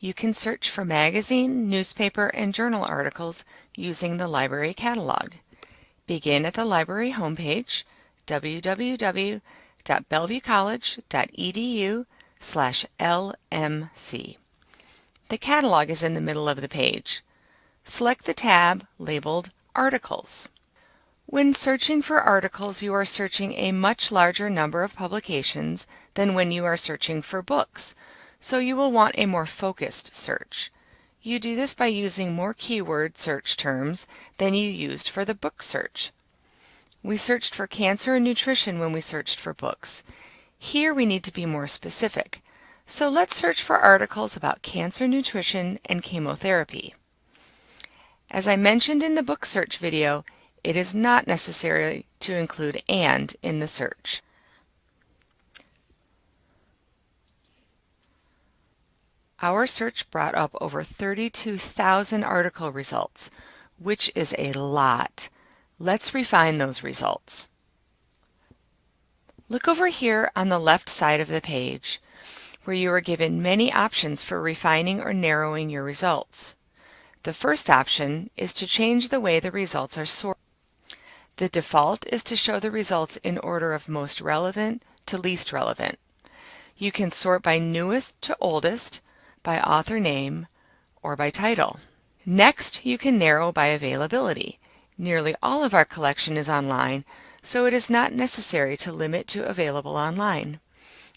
you can search for magazine, newspaper, and journal articles using the library catalog. Begin at the library homepage, www.bellevuecollege.edu slash LMC. The catalog is in the middle of the page. Select the tab labeled Articles. When searching for articles, you are searching a much larger number of publications than when you are searching for books, so you will want a more focused search. You do this by using more keyword search terms than you used for the book search. We searched for cancer and nutrition when we searched for books. Here we need to be more specific. So let's search for articles about cancer nutrition and chemotherapy. As I mentioned in the book search video, it is not necessary to include AND in the search. Our search brought up over 32,000 article results, which is a lot. Let's refine those results. Look over here on the left side of the page, where you are given many options for refining or narrowing your results. The first option is to change the way the results are sorted. The default is to show the results in order of most relevant to least relevant. You can sort by newest to oldest, by author name, or by title. Next, you can narrow by availability. Nearly all of our collection is online, so it is not necessary to limit to available online.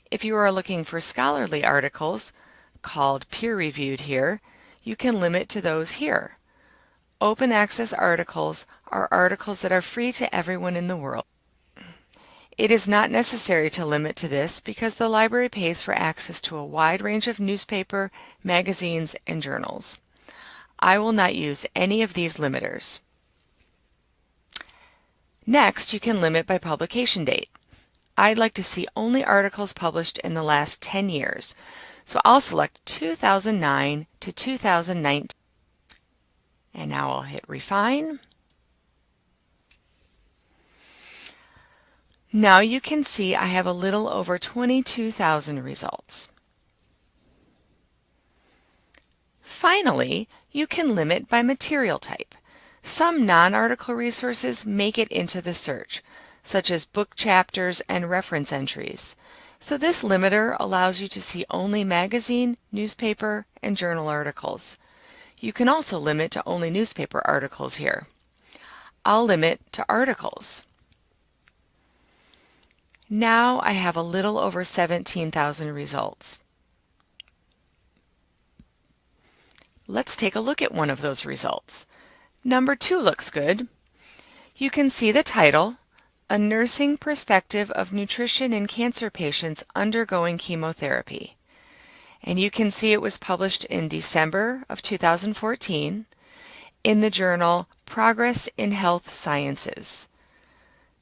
If you are looking for scholarly articles, called peer-reviewed here, you can limit to those here. Open access articles are articles that are free to everyone in the world. It is not necessary to limit to this because the library pays for access to a wide range of newspaper, magazines, and journals. I will not use any of these limiters. Next, you can limit by publication date. I'd like to see only articles published in the last 10 years, so I'll select 2009 to 2019. And now I'll hit Refine. Now you can see I have a little over 22,000 results. Finally, you can limit by material type. Some non-article resources make it into the search, such as book chapters and reference entries. So this limiter allows you to see only magazine, newspaper, and journal articles. You can also limit to only newspaper articles here. I'll limit to articles. Now I have a little over 17,000 results. Let's take a look at one of those results. Number two looks good. You can see the title, A Nursing Perspective of Nutrition in Cancer Patients Undergoing Chemotherapy. And you can see it was published in December of 2014 in the journal Progress in Health Sciences.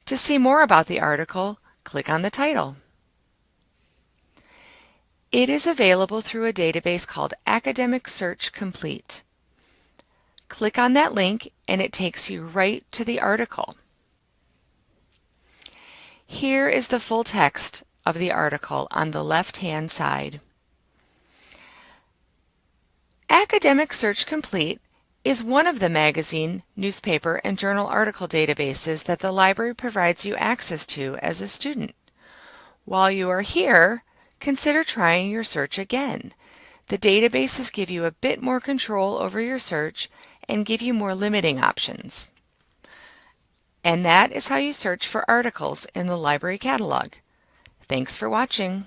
To see more about the article, click on the title. It is available through a database called Academic Search Complete. Click on that link and it takes you right to the article. Here is the full text of the article on the left-hand side. Academic Search Complete is one of the magazine, newspaper, and journal article databases that the library provides you access to as a student. While you are here, consider trying your search again. The databases give you a bit more control over your search and give you more limiting options. And that is how you search for articles in the library catalog. Thanks for watching.